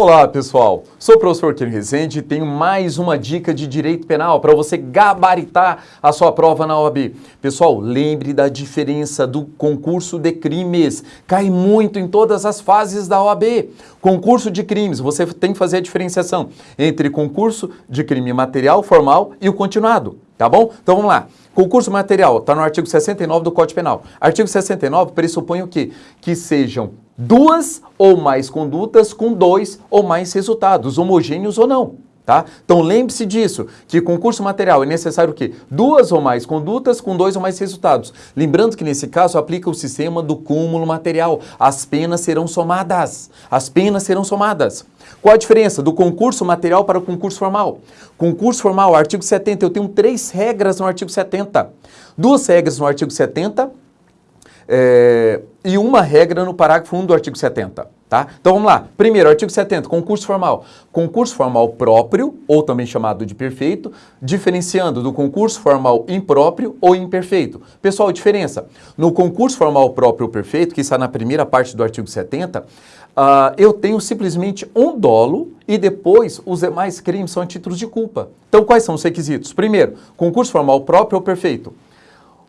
Olá pessoal, sou o professor Ken Rezende e tenho mais uma dica de direito penal para você gabaritar a sua prova na OAB. Pessoal, lembre da diferença do concurso de crimes, cai muito em todas as fases da OAB. Concurso de crimes, você tem que fazer a diferenciação entre concurso de crime material, formal e o continuado, tá bom? Então vamos lá. Concurso material, está no artigo 69 do Código Penal. Artigo 69 pressupõe o quê? Que sejam duas ou mais condutas com dois ou mais resultados, homogêneos ou não. Tá? Então lembre-se disso, que concurso material é necessário o quê? Duas ou mais condutas com dois ou mais resultados. Lembrando que nesse caso aplica o sistema do cúmulo material. As penas serão somadas. As penas serão somadas. Qual a diferença do concurso material para o concurso formal? Concurso formal, artigo 70, eu tenho três regras no artigo 70. Duas regras no artigo 70 é, e uma regra no parágrafo 1 do artigo 70. Tá? Então vamos lá. Primeiro, artigo 70, concurso formal. Concurso formal próprio, ou também chamado de perfeito, diferenciando do concurso formal impróprio ou imperfeito. Pessoal, diferença. No concurso formal próprio ou perfeito, que está na primeira parte do artigo 70, uh, ah, eu tenho simplesmente um dolo e depois os demais crimes são títulos de culpa. Então quais são os requisitos? Primeiro, concurso formal próprio ou perfeito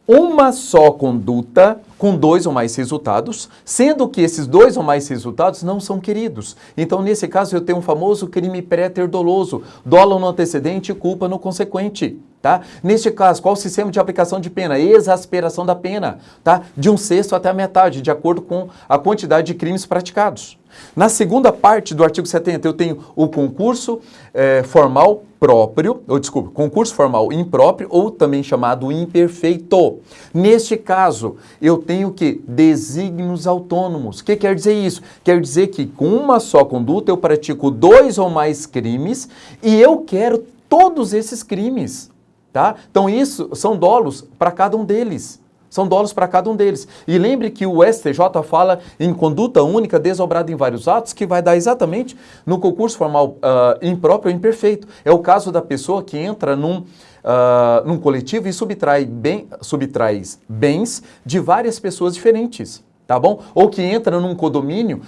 uma só conduta com dois ou mais resultados, sendo que esses dois ou mais resultados não são queridos. Então, nesse caso, eu tenho um famoso crime pré-ter doloso, dolo no antecedente e culpa no consequente. Tá? Neste caso, qual o sistema de aplicação de pena? Exasperação da pena, tá? de um sexto até a metade, de acordo com a quantidade de crimes praticados. Na segunda parte do artigo 70, eu tenho o concurso é, formal próprio, ou desculpa, concurso formal impróprio, ou também chamado imperfeito. Neste caso, eu tenho que desígnios autônomos. O que quer dizer isso? Quer dizer que com uma só conduta eu pratico dois ou mais crimes e eu quero todos esses crimes. Tá? Então isso são dolos para cada um deles. São dolos para cada um deles. E lembre que o STJ fala em conduta única desobrada em vários atos, que vai dar exatamente no concurso formal uh, impróprio ou imperfeito. É o caso da pessoa que entra num, uh, num coletivo e subtrai, bem, subtrai bens de várias pessoas diferentes tá bom? Ou que entra num condomínio,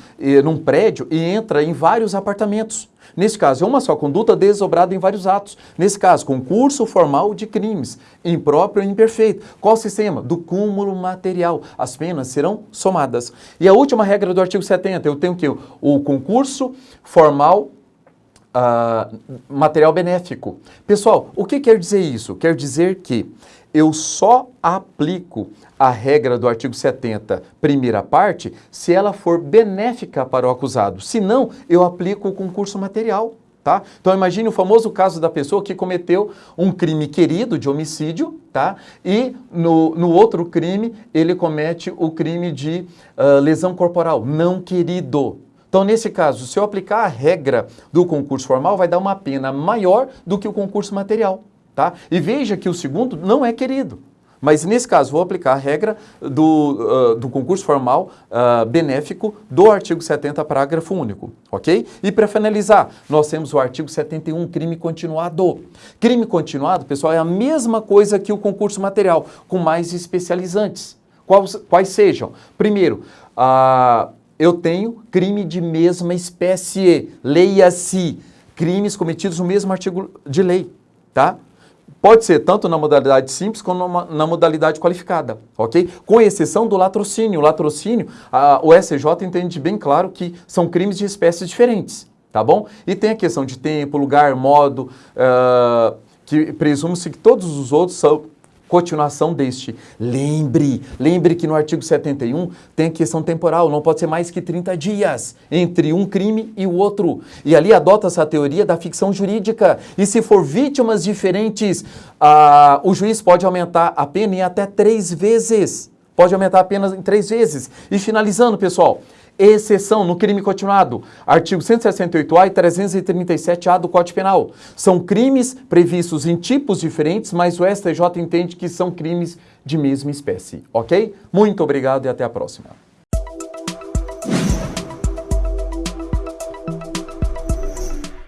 num prédio e entra em vários apartamentos. Nesse caso, é uma só conduta desobrada em vários atos. Nesse caso, concurso formal de crimes, impróprio e imperfeito. Qual o sistema? Do cúmulo material. As penas serão somadas. E a última regra do artigo 70, eu tenho que o concurso formal uh, material benéfico. Pessoal, o que quer dizer isso? Quer dizer que eu só aplico a regra do artigo 70, primeira parte, se ela for benéfica para o acusado. Se não, eu aplico o concurso material. Tá? Então imagine o famoso caso da pessoa que cometeu um crime querido de homicídio, tá? E no, no outro crime ele comete o crime de uh, lesão corporal não querido. Então nesse caso, se eu aplicar a regra do concurso formal, vai dar uma pena maior do que o concurso material. Tá? E veja que o segundo não é querido. Mas nesse caso, vou aplicar a regra do, uh, do concurso formal uh, benéfico do artigo 70, parágrafo único, ok? E para finalizar, nós temos o artigo 71, crime continuado. Crime continuado, pessoal, é a mesma coisa que o concurso material, com mais especializantes. Quais, quais sejam? Primeiro, uh, eu tenho crime de mesma espécie, leia-se, crimes cometidos no mesmo artigo de lei, tá? Pode ser tanto na modalidade simples como na modalidade qualificada, ok? Com exceção do latrocínio. O latrocínio, a, o SJ entende bem claro que são crimes de espécies diferentes, tá bom? E tem a questão de tempo, lugar, modo, uh, que presume-se que todos os outros são continuação deste. Lembre, lembre que no artigo 71 tem a questão temporal, não pode ser mais que 30 dias entre um crime e o outro. E ali adota-se a teoria da ficção jurídica. E se for vítimas diferentes, ah, o juiz pode aumentar a pena em até três vezes. Pode aumentar a pena em três vezes. E finalizando, pessoal, exceção no crime continuado, artigo 168A e 337A do Código Penal. São crimes previstos em tipos diferentes, mas o STJ entende que são crimes de mesma espécie, ok? Muito obrigado e até a próxima.